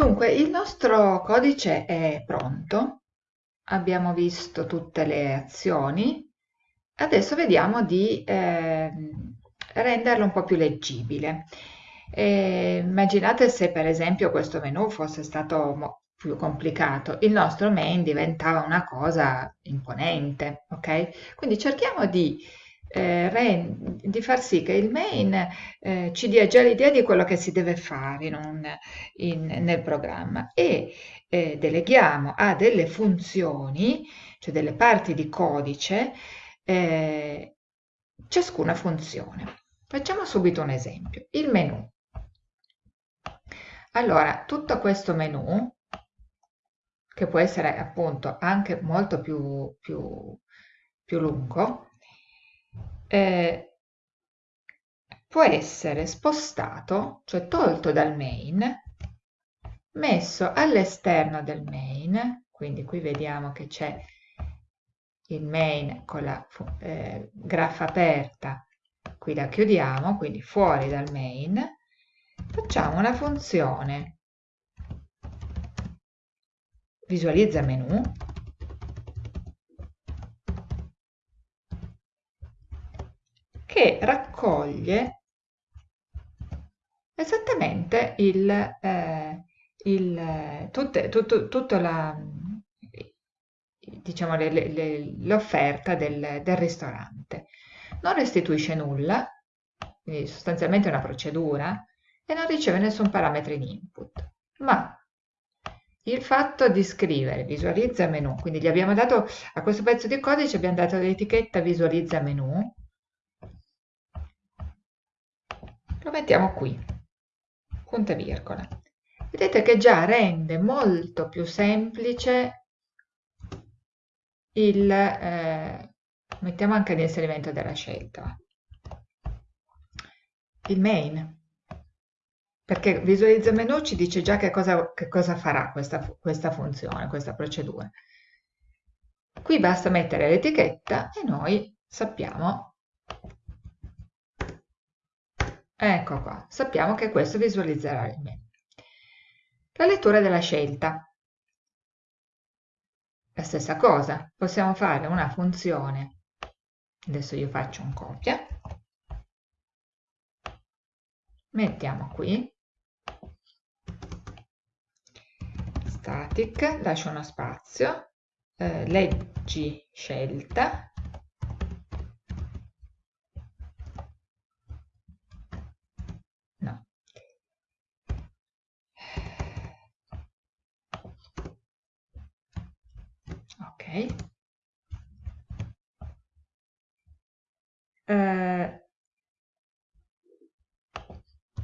Dunque, il nostro codice è pronto, abbiamo visto tutte le azioni, adesso vediamo di eh, renderlo un po' più leggibile. Eh, immaginate se per esempio questo menu fosse stato più complicato, il nostro main diventava una cosa imponente, ok? Quindi cerchiamo di, eh, di far sì che il main eh, ci dia già l'idea di quello che si deve fare in un, in, nel programma e eh, deleghiamo a delle funzioni, cioè delle parti di codice, eh, ciascuna funzione. Facciamo subito un esempio. Il menu. Allora, tutto questo menu, che può essere appunto anche molto più, più, più lungo, eh, può essere spostato, cioè tolto dal main, messo all'esterno del main, quindi qui vediamo che c'è il main con la eh, graffa aperta, qui la chiudiamo, quindi fuori dal main, facciamo una funzione. Visualizza menu che raccoglie esattamente il, eh, il, tutte, tutto, tutto la, diciamo, l'offerta del, del ristorante. Non restituisce nulla, quindi sostanzialmente una procedura, e non riceve nessun parametro in input. Ma il fatto di scrivere visualizza menu, quindi gli abbiamo dato a questo pezzo di codice abbiamo dato l'etichetta visualizza menu, lo mettiamo qui, punto e virgola. Vedete che già rende molto più semplice il, eh, mettiamo anche l'inserimento della scelta, il main perché visualizza menu ci dice già che cosa, che cosa farà questa, questa funzione, questa procedura. Qui basta mettere l'etichetta e noi sappiamo, ecco qua, sappiamo che questo visualizzerà il menu. La lettura della scelta. La stessa cosa, possiamo fare una funzione, adesso io faccio un copia, mettiamo qui, static, lascio uno spazio, eh, leggi scelta, no, ok, eh,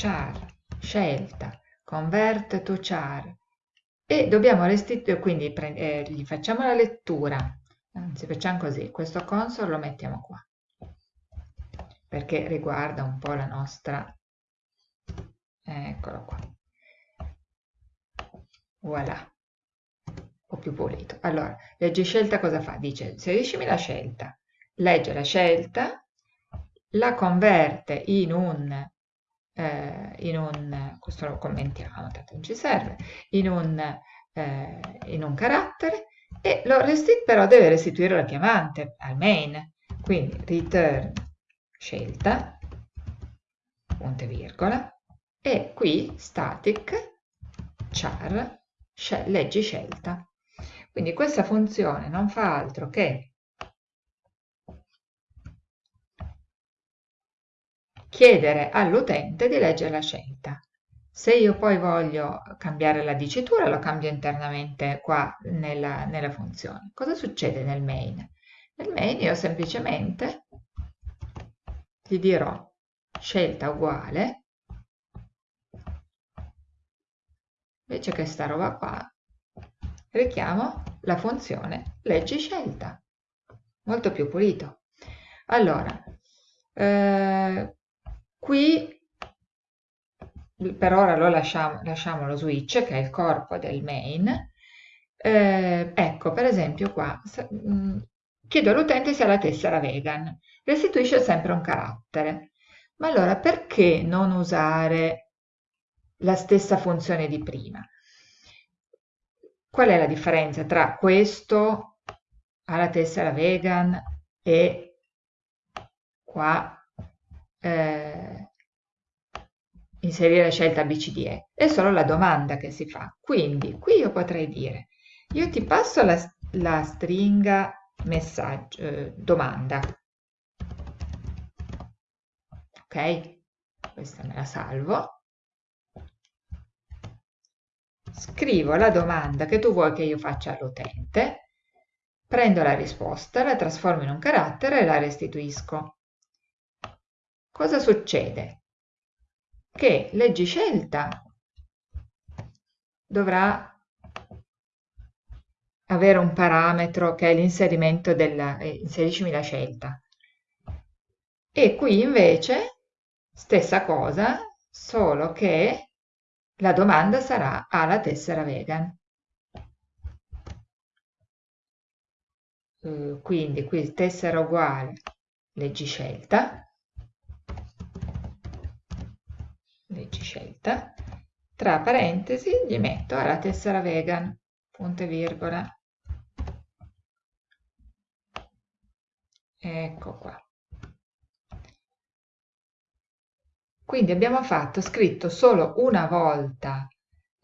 char, scelta, convert to char, e dobbiamo restituire, quindi eh, gli facciamo la lettura, anzi facciamo così, questo console lo mettiamo qua, perché riguarda un po' la nostra, eccolo qua, voilà, o più pulito. Allora, legge scelta cosa fa? Dice, inseriscimi la scelta, legge la scelta, la converte in un eh, in un, questo lo commentiamo, tanto non ci serve, in un, eh, in un carattere e lo resti, però deve restituire la chiamante al main, quindi return scelta, punto e virgola, e qui static char leggi scelta. Quindi questa funzione non fa altro che chiedere all'utente di leggere la scelta. Se io poi voglio cambiare la dicitura, lo cambio internamente qua nella, nella funzione. Cosa succede nel main? Nel main io semplicemente gli dirò scelta uguale, invece che sta roba qua, richiamo la funzione leggi scelta, molto più pulito. Allora, eh, Qui per ora lo lasciamo, lasciamo lo switch che è il corpo del main. Eh, ecco, per esempio qua, mm, chiedo all'utente se ha la tessera vegan, restituisce sempre un carattere. Ma allora perché non usare la stessa funzione di prima? qual è la differenza tra questo alla tessera vegan e qua eh, inserire scelta BCDE? È solo la domanda che si fa. Quindi qui io potrei dire, io ti passo la, la stringa messaggio, eh, domanda. Ok? Questa me la salvo. Scrivo la domanda che tu vuoi che io faccia all'utente, prendo la risposta, la trasformo in un carattere e la restituisco. Cosa succede? Che leggi scelta dovrà avere un parametro che è l'inserimento della, eh, inseriscimi la scelta. E qui invece stessa cosa, solo che la domanda sarà ha la tessera vegan. Uh, quindi qui tessera uguale, leggi scelta, scelta, tra parentesi gli metto alla tessera vegan, punto e virgola. Ecco qua. Quindi abbiamo fatto, scritto solo una volta,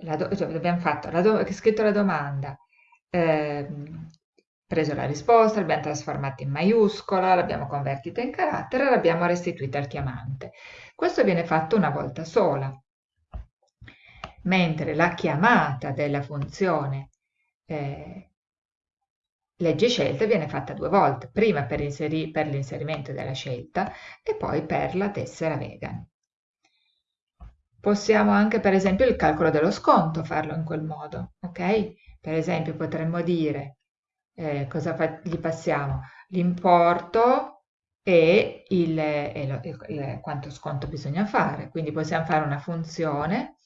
la cioè abbiamo fatto la scritto la domanda, eh, preso la risposta, l'abbiamo trasformata in maiuscola, l'abbiamo convertita in carattere l'abbiamo restituita al chiamante. Questo viene fatto una volta sola, mentre la chiamata della funzione eh, legge scelta viene fatta due volte, prima per, per l'inserimento della scelta e poi per la tessera vegan. Possiamo anche, per esempio, il calcolo dello sconto farlo in quel modo, ok? Per esempio potremmo dire, eh, cosa gli passiamo? L'importo e, il, e lo, il, quanto sconto bisogna fare. Quindi possiamo fare una funzione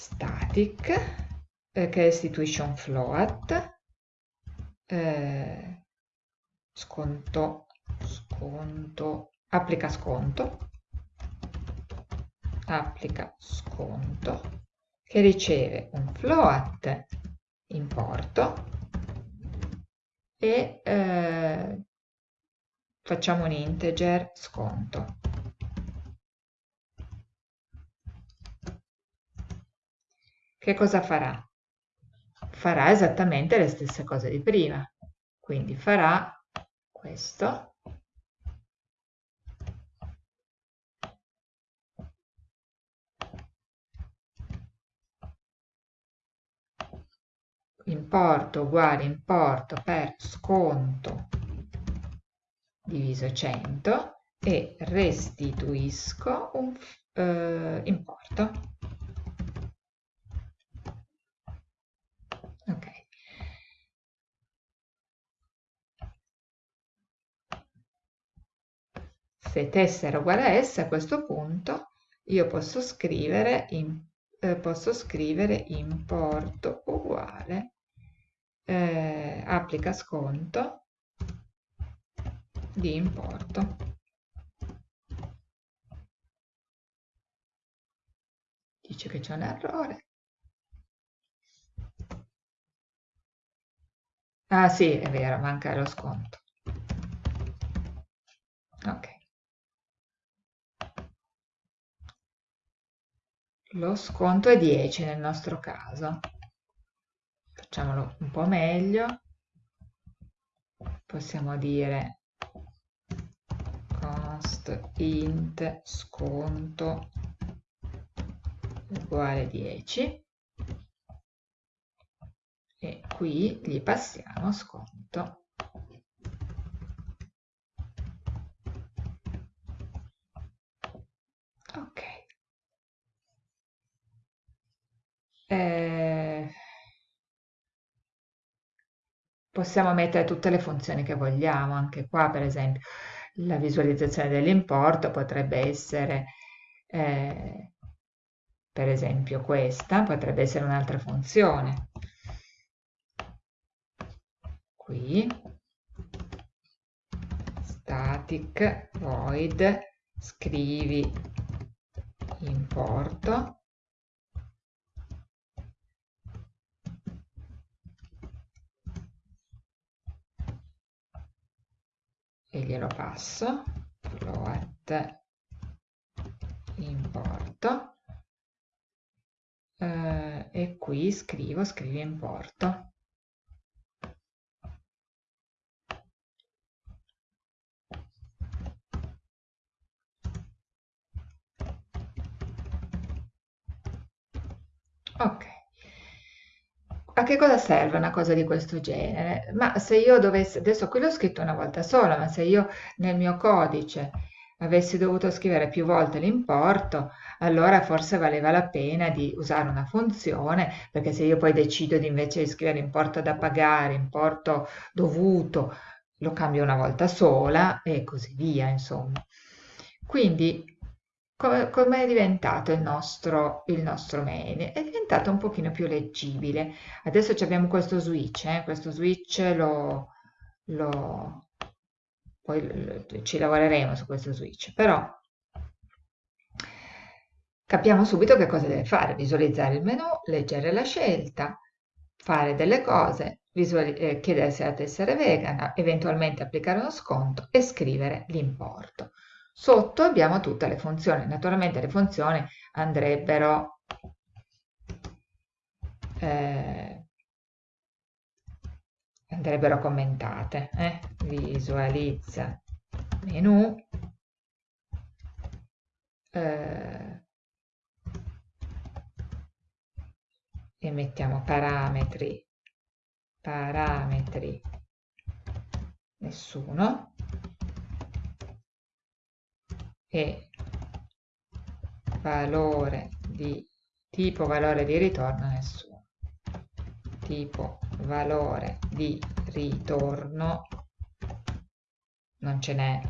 static eh, che è situation float, eh, sconto, sconto, applica sconto, applica sconto, che riceve un float importo e eh, facciamo un integer sconto. Che cosa farà? farà esattamente le stesse cose di prima. Quindi farà questo. Importo uguale importo per sconto diviso 100 e restituisco un eh, importo. Se tessera uguale a S, a questo punto io posso scrivere, in, eh, posso scrivere importo uguale eh, applica sconto di importo. Dice che c'è un errore. Ah sì, è vero, manca lo sconto. Ok. Lo sconto è 10 nel nostro caso. Facciamolo un po' meglio. Possiamo dire cost int sconto uguale 10 e qui gli passiamo sconto eh, possiamo mettere tutte le funzioni che vogliamo, anche qua per esempio la visualizzazione dell'importo potrebbe essere eh, per esempio questa, potrebbe essere un'altra funzione. Qui static void scrivi importo glielo passo, float importo, eh, e qui scrivo, scrivi importo. Ok. A che cosa serve una cosa di questo genere? Ma se io dovessi, adesso qui l'ho scritto una volta sola, ma se io nel mio codice avessi dovuto scrivere più volte l'importo, allora forse valeva la pena di usare una funzione, perché se io poi decido di invece di scrivere importo da pagare, importo dovuto, lo cambio una volta sola e così via, insomma. Quindi come com è diventato il nostro, il nostro main? È diventato un pochino più leggibile. Adesso abbiamo questo switch, eh? questo switch lo, lo poi ci lavoreremo su questo switch, però capiamo subito che cosa deve fare, visualizzare il menu, leggere la scelta, fare delle cose, eh, chiedere se la tessera vegana, eventualmente applicare uno sconto e scrivere l'importo. Sotto abbiamo tutte le funzioni, naturalmente le funzioni andrebbero eh, andrebbero commentate. Eh? Visualizza menu eh, e mettiamo parametri parametri nessuno e valore di tipo valore di ritorno nessuno. Tipo valore di ritorno non ce n'è.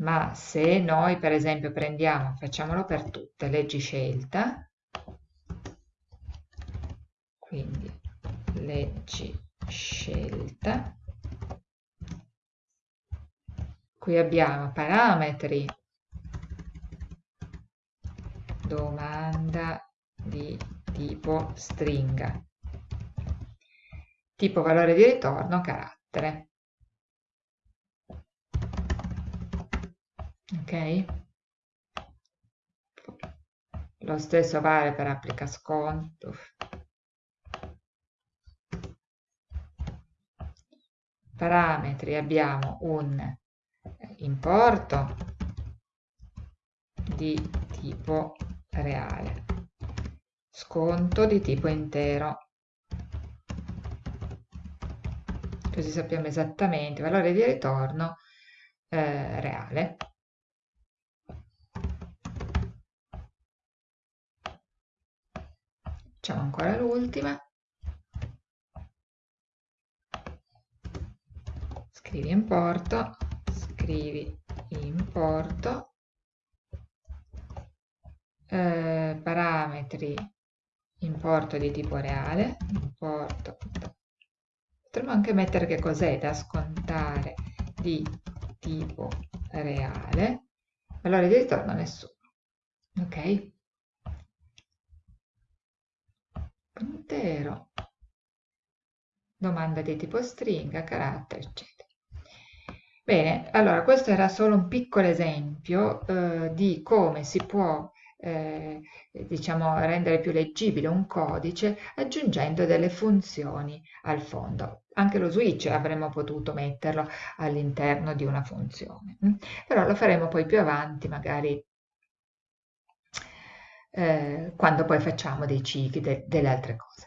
Ma se noi per esempio prendiamo facciamolo per tutte leggi scelta quindi leggi scelta qui abbiamo parametri domanda di tipo stringa. Tipo valore di ritorno carattere. Ok? Lo stesso vale per applica sconto. Parametri abbiamo un importo di tipo reale, sconto di tipo intero. Così sappiamo esattamente il valore di ritorno eh, reale. Facciamo ancora l'ultima. Scrivi importo scrivi importo eh, parametri importo di tipo reale importo potremmo anche mettere che cos'è da scontare di tipo reale. Valore di ritorno nessuno ok? Intero domanda di tipo stringa carattere eccetera Bene, allora questo era solo un piccolo esempio eh, di come si può eh, diciamo, rendere più leggibile un codice aggiungendo delle funzioni al fondo. Anche lo switch avremmo potuto metterlo all'interno di una funzione, mm? però lo faremo poi più avanti, magari eh, quando poi facciamo dei cicli, de delle altre cose.